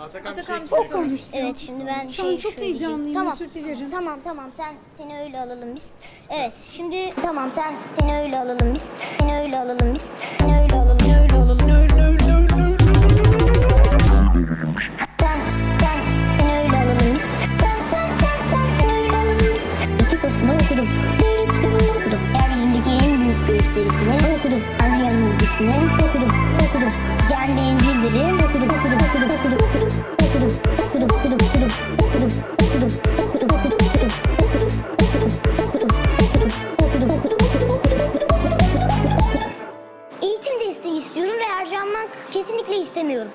Atakan, Atakan bir şey O. Evet şimdi ben Şu şey çok heyecanlıyım. Tamam. Tamam tamam sen seni öyle alalım biz. Evet şimdi tamam sen seni öyle alalım biz. Seni öyle alalım biz. Seni öyle alalım. Seni öyle alalım. Seni öyle alalım biz. Seni öyle alalım biz. İki kısmı okudum. Diğer iki okudum. Büyük gösterisini okudum. Ana yanılgısını okudum. Okudum. Can Eğitim desteği istiyorum ve harcanmak kesinlikle istemiyorum.